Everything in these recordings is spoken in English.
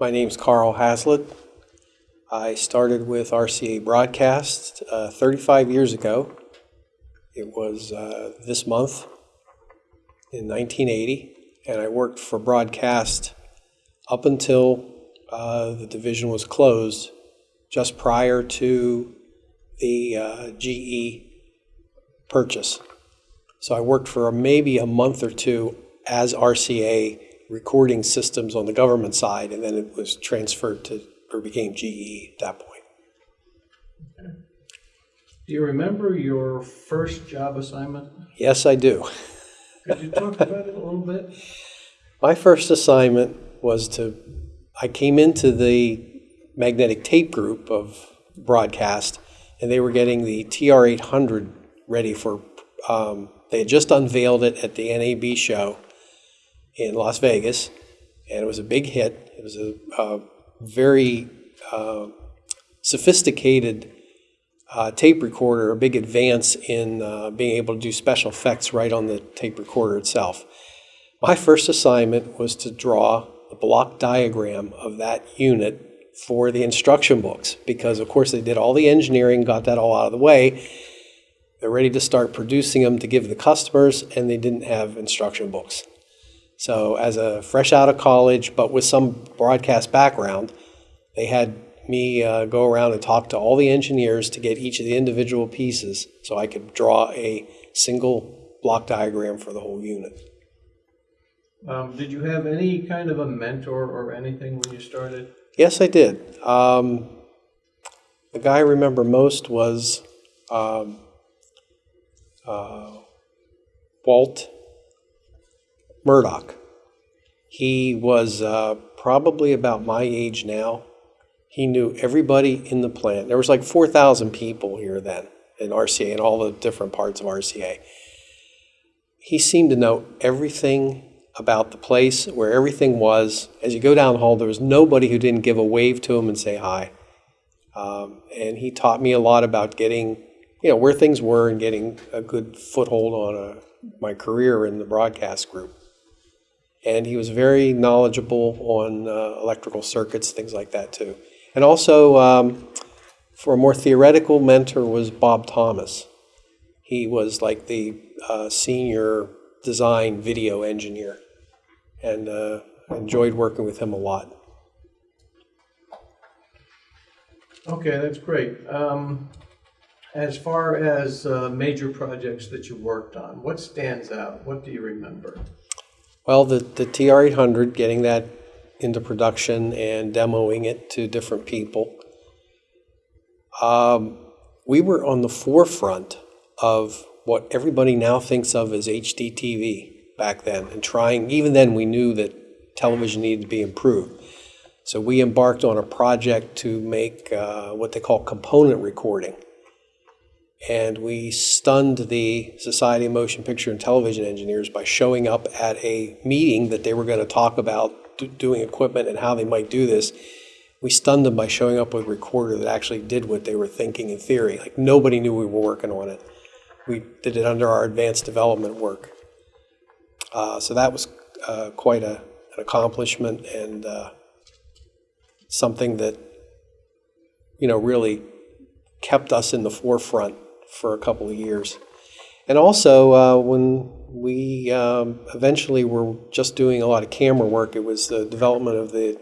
My name's Carl Haslett. I started with RCA Broadcast uh, 35 years ago. It was uh, this month in 1980, and I worked for Broadcast up until uh, the division was closed just prior to the uh, GE purchase. So I worked for maybe a month or two as RCA recording systems on the government side, and then it was transferred to, or became GE at that point. Do you remember your first job assignment? Yes, I do. Could you talk about it a little bit? My first assignment was to, I came into the magnetic tape group of broadcast, and they were getting the TR 800 ready for, um, they had just unveiled it at the NAB show in Las Vegas, and it was a big hit. It was a, a very uh, sophisticated uh, tape recorder, a big advance in uh, being able to do special effects right on the tape recorder itself. My first assignment was to draw a block diagram of that unit for the instruction books because, of course, they did all the engineering, got that all out of the way. They're ready to start producing them to give the customers, and they didn't have instruction books. So, as a fresh out of college, but with some broadcast background, they had me uh, go around and talk to all the engineers to get each of the individual pieces so I could draw a single block diagram for the whole unit. Um, did you have any kind of a mentor or anything when you started? Yes, I did. Um, the guy I remember most was um, uh, Walt Murdoch. He was uh, probably about my age now. He knew everybody in the plant. There was like 4,000 people here then in RCA and all the different parts of RCA. He seemed to know everything about the place, where everything was. As you go down the hall, there was nobody who didn't give a wave to him and say hi. Um, and he taught me a lot about getting, you know, where things were and getting a good foothold on a, my career in the broadcast group. And he was very knowledgeable on uh, electrical circuits, things like that too. And also, um, for a more theoretical mentor was Bob Thomas. He was like the uh, senior design video engineer, and uh, enjoyed working with him a lot. Okay, that's great. Um, as far as uh, major projects that you worked on, what stands out? What do you remember? Well, the, the TR-800, getting that into production and demoing it to different people. Um, we were on the forefront of what everybody now thinks of as HDTV back then, and trying, even then we knew that television needed to be improved. So we embarked on a project to make uh, what they call component recording. And we stunned the Society of Motion Picture and Television Engineers by showing up at a meeting that they were going to talk about doing equipment and how they might do this. We stunned them by showing up with a recorder that actually did what they were thinking in theory. Like nobody knew we were working on it. We did it under our advanced development work. Uh, so that was uh, quite a, an accomplishment and uh, something that, you know, really kept us in the forefront for a couple of years. And also, uh, when we um, eventually were just doing a lot of camera work, it was the development of the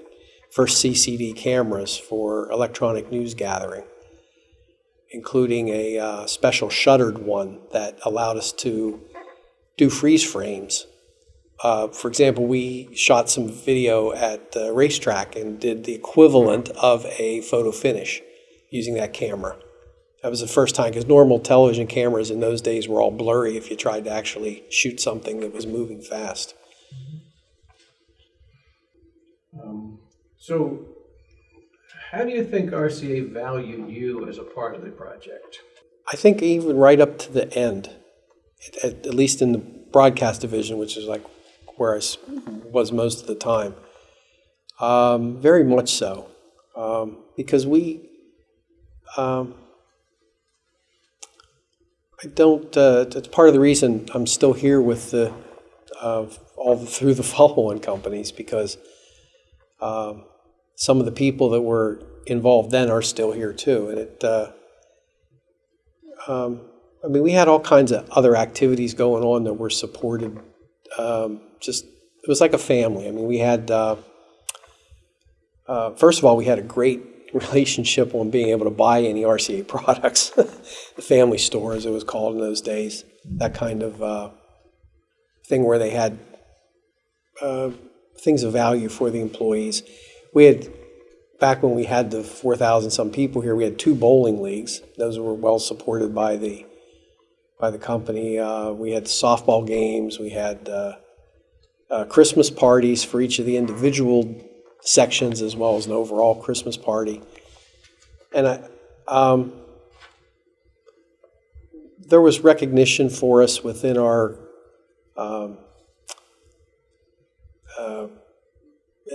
first CCD cameras for electronic news gathering, including a uh, special shuttered one that allowed us to do freeze frames. Uh, for example, we shot some video at the racetrack and did the equivalent of a photo finish using that camera. That was the first time because normal television cameras in those days were all blurry if you tried to actually shoot something that was moving fast. Um, so, how do you think RCA valued you as a part of the project? I think even right up to the end, at, at least in the broadcast division, which is like where I was most of the time, um, very much so, um, because we. Um, I don't. Uh, it's part of the reason I'm still here with the uh, all through the follow-on companies because um, some of the people that were involved then are still here too. And it, uh, um, I mean, we had all kinds of other activities going on that were supported. Um, just it was like a family. I mean, we had uh, uh, first of all, we had a great relationship on being able to buy any RCA products, the family store as it was called in those days. That kind of uh, thing where they had uh, things of value for the employees. We had back when we had the 4,000 some people here, we had two bowling leagues. Those were well supported by the by the company. Uh, we had softball games. We had uh, uh, Christmas parties for each of the individual sections, as well as an overall Christmas party. And I, um, there was recognition for us within our um, uh,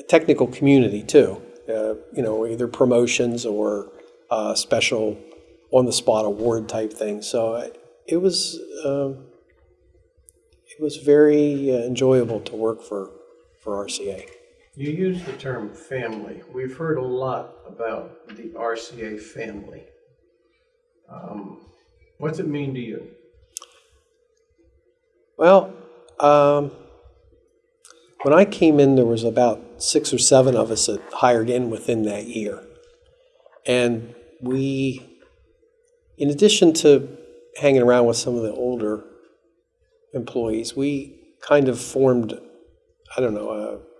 technical community too. Uh, you know, either promotions or uh, special on-the-spot award type things. So I, it was um, it was very uh, enjoyable to work for for RCA. You use the term family. We've heard a lot about the RCA family. Um, what's it mean to you? Well, um, when I came in, there was about six or seven of us that hired in within that year, and we, in addition to hanging around with some of the older employees, we kind of formed, I don't know, a,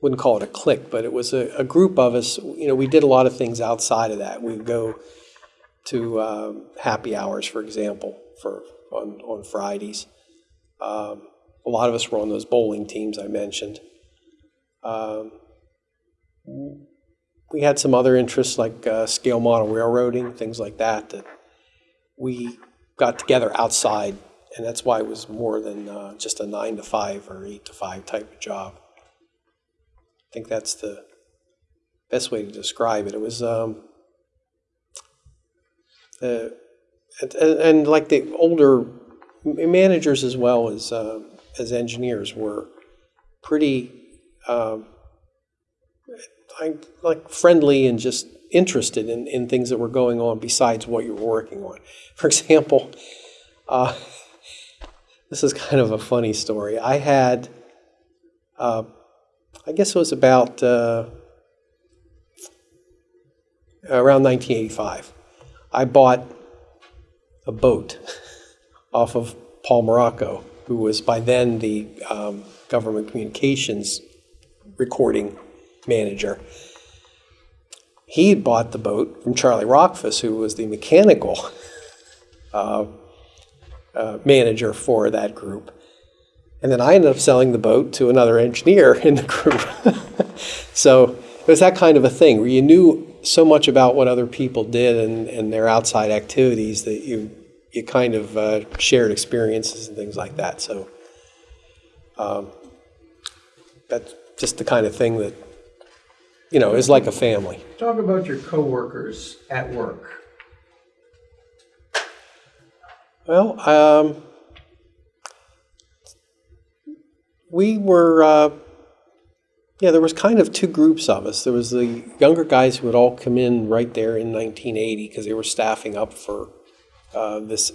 wouldn't call it a clique, but it was a, a group of us. You know, we did a lot of things outside of that. We'd go to um, happy hours, for example, for on, on Fridays. Um, a lot of us were on those bowling teams I mentioned. Um, we had some other interests like uh, scale model railroading, things like that, that we got together outside, and that's why it was more than uh, just a nine to five or eight to five type of job. I think that's the best way to describe it. It was, um, uh, and, and, like the older managers as well as uh, as engineers were pretty um, like friendly and just interested in, in things that were going on besides what you were working on. For example, uh, this is kind of a funny story. I had, uh, I guess it was about uh, around 1985. I bought a boat off of Paul Morocco, who was by then the um, government communications recording manager. He had bought the boat from Charlie Rockfuss, who was the mechanical uh, uh, manager for that group. And then I ended up selling the boat to another engineer in the group. so it was that kind of a thing where you knew so much about what other people did and, and their outside activities that you you kind of uh, shared experiences and things like that. So um, that's just the kind of thing that you know is like a family. Talk about your coworkers at work. Well, um, we were, uh, yeah, there was kind of two groups of us. There was the younger guys who would all come in right there in 1980 because they were staffing up for uh, this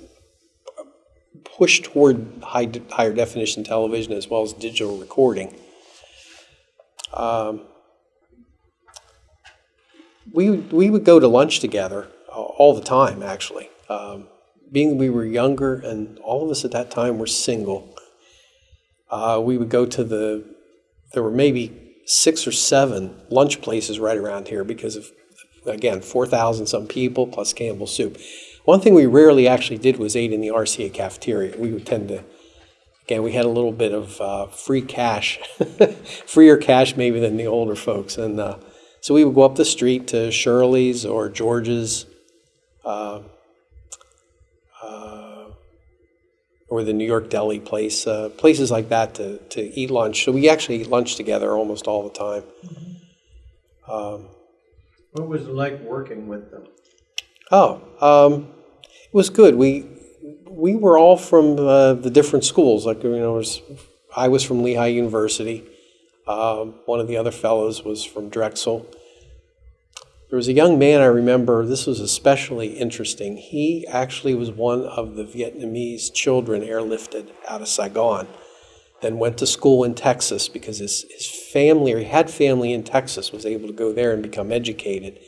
push toward high, higher definition television as well as digital recording. Um, we, we would go to lunch together all the time, actually. Um, being we were younger and all of us at that time were single, uh, we would go to the, there were maybe six or seven lunch places right around here because of, again, 4,000 some people plus Campbell Soup. One thing we rarely actually did was ate in the RCA cafeteria. We would tend to, again, we had a little bit of uh, free cash, freer cash maybe than the older folks. And uh, so we would go up the street to Shirley's or George's. Uh, or the New York Deli place, uh, places like that to, to eat lunch. So we actually eat lunch together almost all the time. Um, What was it like working with them? oh, um, it was good. We we were all from uh, the different schools. Like you know, was, I was from Lehigh University. Um, one of the other fellows was from Drexel. There was a young man I remember, this was especially interesting. He actually was one of the Vietnamese children airlifted out of Saigon, then went to school in Texas because his, his family, or he had family in Texas, was able to go there and become educated.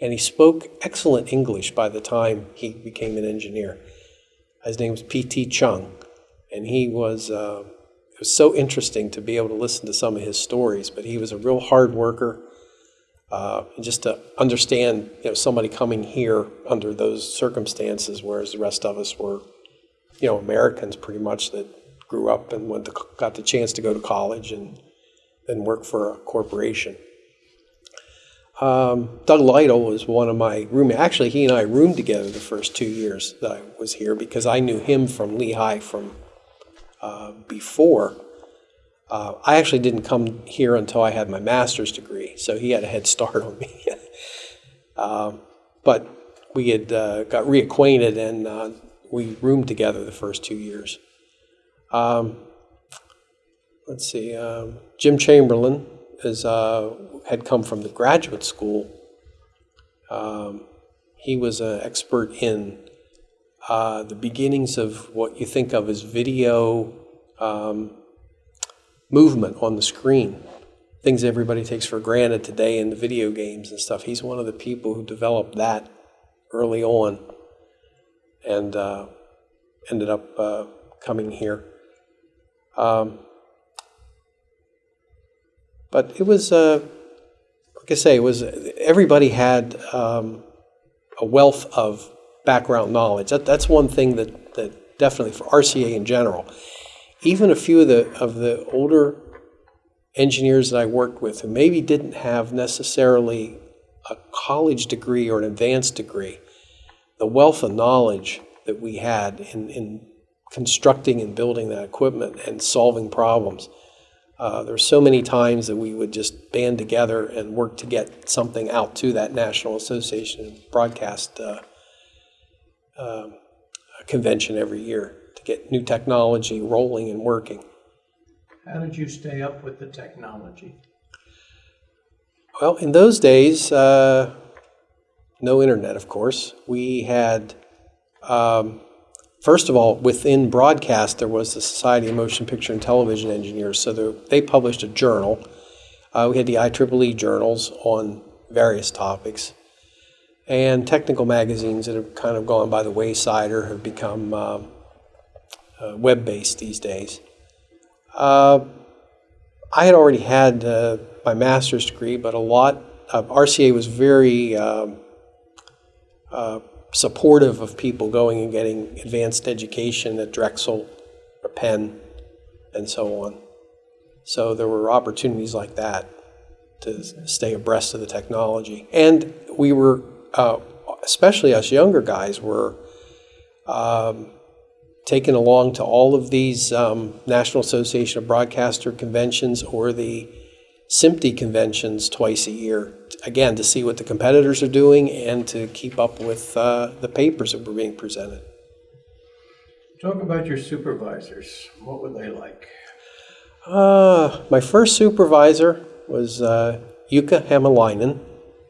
And he spoke excellent English by the time he became an engineer. His name was P.T. Chung, and he was, uh, it was so interesting to be able to listen to some of his stories, but he was a real hard worker uh, just to understand, you know, somebody coming here under those circumstances, whereas the rest of us were, you know, Americans pretty much that grew up and went to, got the chance to go to college and then work for a corporation. Um, Doug Lytle was one of my roommates. Actually, he and I roomed together the first two years that I was here because I knew him from Lehigh from uh, before. Uh, I actually didn't come here until I had my master's degree, so he had a head start on me. uh, but we had uh, got reacquainted and uh, we roomed together the first two years. Um, let's see, um, Jim Chamberlain is, uh, had come from the graduate school. Um, he was an expert in uh, the beginnings of what you think of as video um, movement on the screen, things everybody takes for granted today in the video games and stuff. He's one of the people who developed that early on and uh, ended up uh, coming here. Um, but it was, uh, like I say, it was everybody had um, a wealth of background knowledge. That, that's one thing that, that definitely for RCA in general even a few of the of the older engineers that I worked with who maybe didn't have necessarily a college degree or an advanced degree, the wealth of knowledge that we had in, in constructing and building that equipment and solving problems. Uh, there were so many times that we would just band together and work to get something out to that National Association Broadcast uh, uh, convention every year to get new technology rolling and working. How did you stay up with the technology? Well, in those days, uh, no internet, of course. We had, um, first of all, within broadcast, there was the Society of Motion Picture and Television Engineers. So there, they published a journal. Uh, we had the IEEE journals on various topics. And technical magazines that have kind of gone by the wayside or have become um, uh, web-based these days. Uh, I had already had uh, my master's degree, but a lot of RCA was very um, uh, supportive of people going and getting advanced education at Drexel or Penn and so on. So there were opportunities like that to stay abreast of the technology. And we were, uh, especially us younger guys, were um, taken along to all of these um, National Association of Broadcaster conventions or the SMPTE conventions twice a year, again, to see what the competitors are doing and to keep up with uh, the papers that were being presented. Talk about your supervisors. What were they like? Uh, my first supervisor was uh, Jukka Hämäläinen,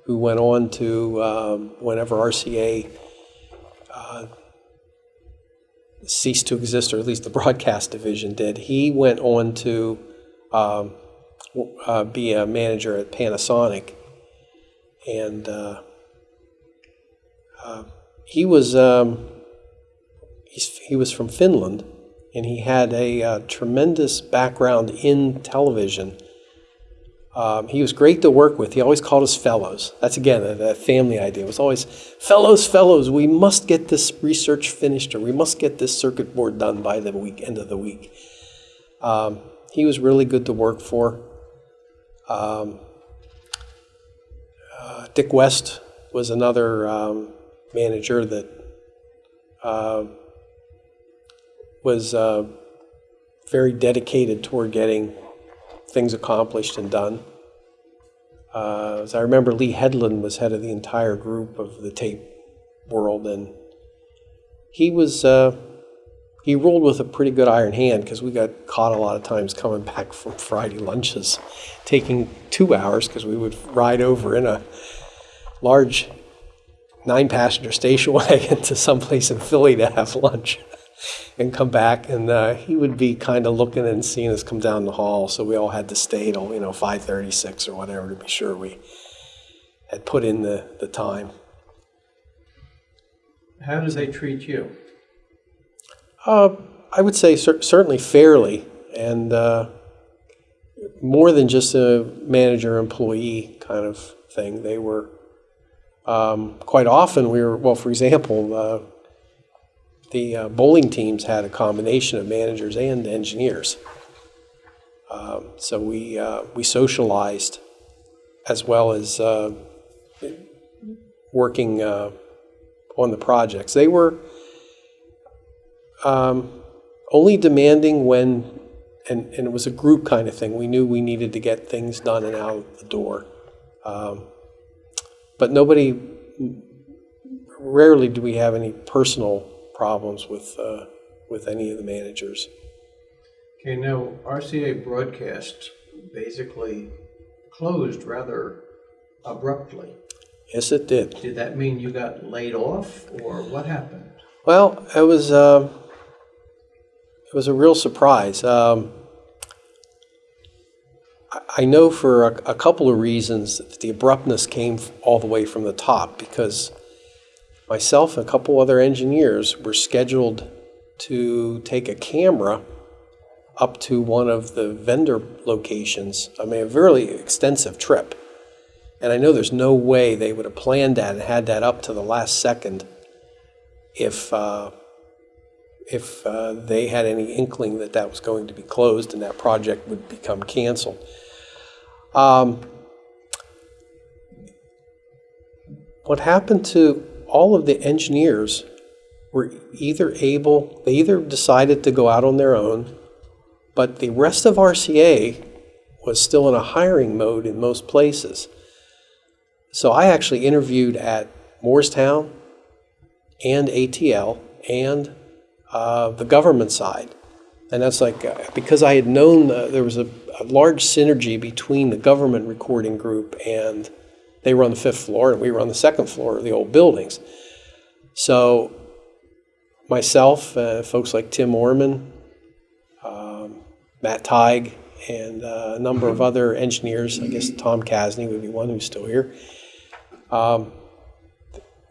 who went on to, um, whenever RCA uh, ceased to exist, or at least the broadcast division did. He went on to um, uh, be a manager at Panasonic, and uh, uh, he was um, he was from Finland, and he had a uh, tremendous background in television um, he was great to work with. He always called us fellows. That's again a, family idea. It was always fellows, fellows. We must get this research finished, or we must get this circuit board done by the week end of the week. Um, he was really good to work for. Um, uh, Dick West was another um, manager that uh, was uh, very dedicated toward getting things accomplished and done. Uh, as I remember, Lee Headland was head of the entire group of the tape world, and he was uh, he ruled with a pretty good iron hand because we got caught a lot of times coming back from Friday lunches, taking two hours because we would ride over in a large nine-passenger station wagon to someplace in Philly to have lunch and come back. And uh, he would be kind of looking and seeing us come down the hall. So we all had to stay till, you know, 5.36 or whatever to be sure we had put in the, the time. How do they treat you? Uh, I would say cer- certainly fairly, and uh, more than just a manager employee kind of thing. They were um, quite often we were well. For example, uh, the uh, bowling teams had a combination of managers and engineers, um, so we uh, we socialized as well as uh, working uh, on the projects. They were um, only demanding when, and, and it was a group kind of thing. We knew we needed to get things done and out the door. Um, but nobody, rarely do we have any personal problems with, uh, with any of the managers. Okay, now RCA Broadcast basically closed rather abruptly. Yes, it did. Did that mean you got laid off, or what happened? Well, it was uh, it was a real surprise. Um, I- know for a, a couple of reasons that the abruptness came all the way from the top because myself and a couple other engineers were scheduled to take a camera up to one of the vendor locations. I mean, a very extensive trip. And I know there's no way they would have planned that and had that up to the last second if uh, if uh, they had any inkling that that was going to be closed and that project would become canceled. Um, what happened to all of the engineers were either able, they either decided to go out on their own, but the rest of RCA was still in a hiring mode in most places. So I actually interviewed at Moorestown and ATL and uh, the government side. And that's like, uh, because I had known uh, there was a, a large synergy between the government recording group and they were on the fifth floor and we were on the second floor of the old buildings. So myself, uh, folks like Tim Orman, um, Matt Teig, and uh, a number of other engineers, I guess Tom Casney would be one who's still here. Um,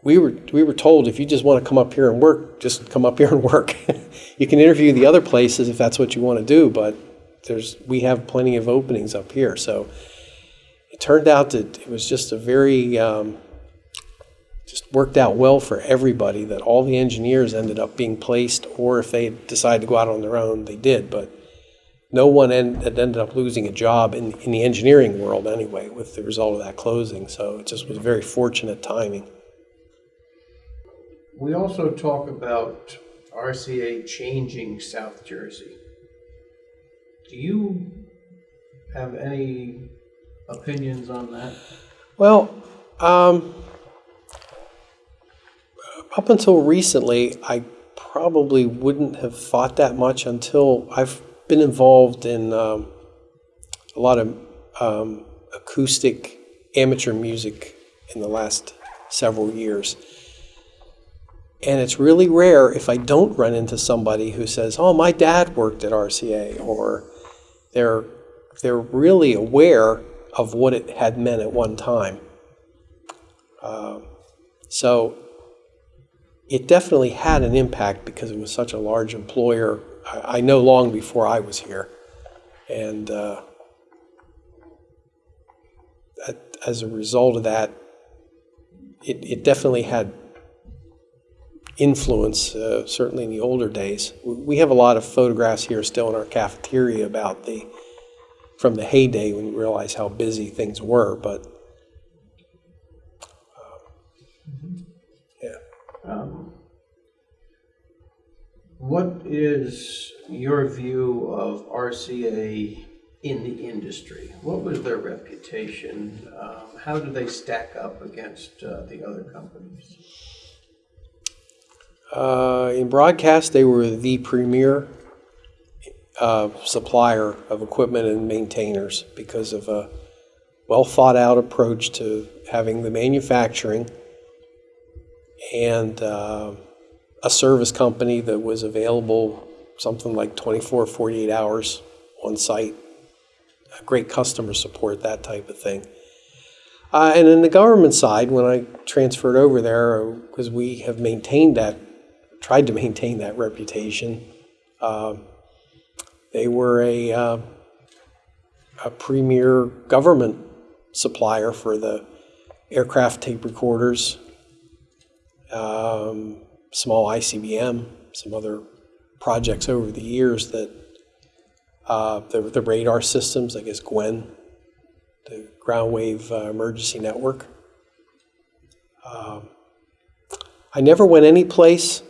we were we were told if you just want to come up here and work, just come up here and work. you can interview the other places if that's what you want to do, but there's we have plenty of openings up here. So turned out that it was just a very um, just worked out well for everybody. That all the engineers ended up being placed, or if they decided to go out on their own, they did. But no one end, had ended up losing a job in, in the engineering world anyway with the result of that closing. So it just was very fortunate timing. We also talk about RCA changing South Jersey. Do you have any opinions on that? Well, um, up until recently, I probably wouldn't have thought that much until I've been involved in um, a lot of um, acoustic amateur music in the last several years. And it's really rare if I don't run into somebody who says, "Oh, my dad worked at RCA," or they're they're really aware of what it had meant at one time. Um, so it definitely had an impact because it was such a large employer. I, I know long before I was here, and uh, as a result of that, it, it definitely had influence, uh, certainly in the older days. We have a lot of photographs here still in our cafeteria about the, from the heyday when you realize how busy things were, but, um, yeah. Um, What is your view of RCA in the industry? What was their reputation? Um, How do they stack up against uh, the other companies? Uh, in broadcast, they were the premier uh, supplier of equipment and maintainers because of a well thought out approach to having the manufacturing and uh, a service company that was available something like 24, 48 hours on site, great customer support, that type of thing. Uh, and in the government side, when I transferred over there, because we have maintained that, tried to maintain that reputation, uh, they were a, uh, a premier government supplier for the aircraft tape recorders, um, small ICBM, some other projects over the years that uh, the, the radar systems, I guess Gwen, the ground wave uh, emergency network. Um, I never went any place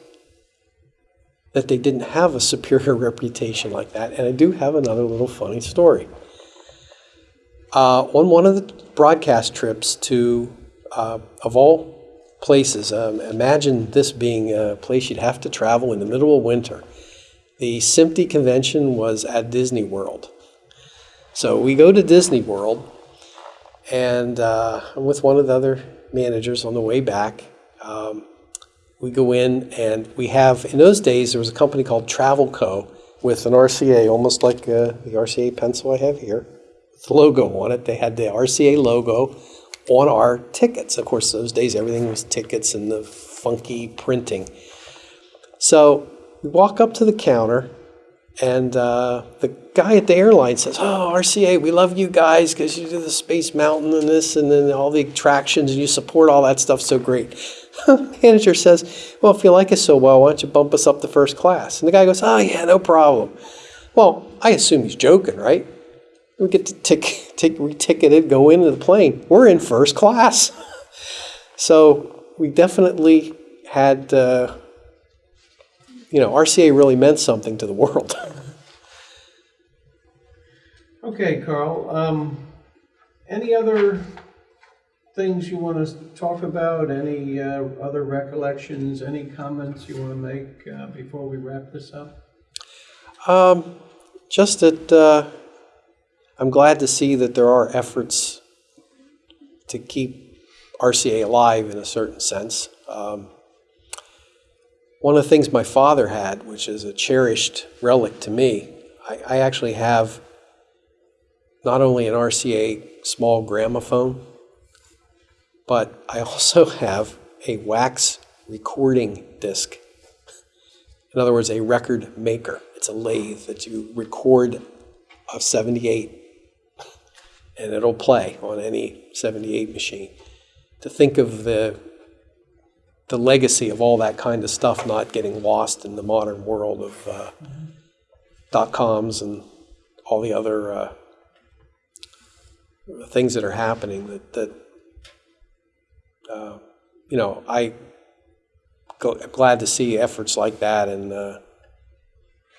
that they didn't have a superior reputation like that, and I do have another little funny story. Uh, on one of the broadcast trips to, uh, of all places, um, imagine this being a place you'd have to travel in the middle of winter. The SMPTE convention was at Disney World. So we go to Disney World, and uh, I'm with one of the other managers on the way back. Um, we go in, and we have, in those days, there was a company called Travel Co. with an RCA, almost like uh, the RCA pencil I have here, with the logo on it. They had the RCA logo on our tickets. Of course, those days everything was tickets and the funky printing. So we walk up to the counter, and uh, the guy at the airline says, "Oh, RCA, we love you guys because you do the Space Mountain and this, and then all the attractions, and you support all that stuff so great." Manager says, "Well, if you like us so well, why don't you bump us up to first class?" And the guy goes, "Oh yeah, no problem." Well, I assume he's joking, right? We get to tick, tick, reticketed, go into the plane. We're in first class. so we definitely had, uh, you know, RCA really meant something to the world. Okay, Carl, um, any other things you want to talk about? Any uh, other recollections, any comments you want to make uh, before we wrap this up? Um, just that uh, I'm glad to see that there are efforts to keep RCA alive in a certain sense. Um, one of the things my father had, which is a cherished relic to me, I, I actually have not only an RCA small gramophone, but I also have a wax recording disc. In other words, a record maker. It's a lathe that you record a 78 and it'll play on any 78 machine. To think of the the legacy of all that kind of stuff not getting lost in the modern world of uh, dot coms and all the other uh, things that are happening that that uh, you know I go, I'm glad to see efforts like that and uh,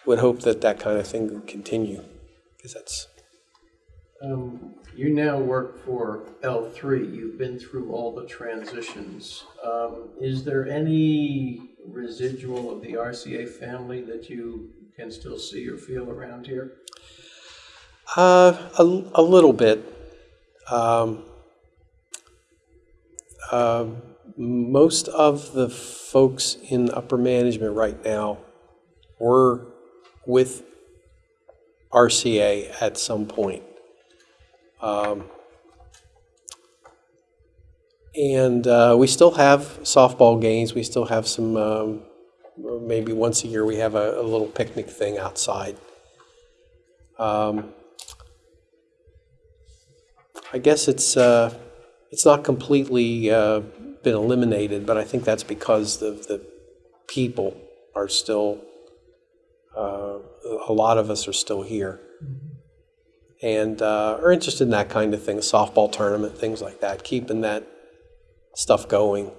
would hope that that kind of thing would continue because that's Um, You now work for L3. You've been through all the transitions. Um, Is there any residual of the RCA family that you can still see or feel around here? uh, a, a little bit. Um, um, most of the folks in upper management right now were with RCA at some point. Um, and uh, we still have softball games. We still have some, um, maybe once a year, we have a, a little picnic thing outside. Um, I guess it's uh, it's not completely uh, been eliminated, but I think that's because the the people are still uh, a lot of us are still here and uh, are interested in that kind of thing, softball tournament, things like that, keeping that stuff going.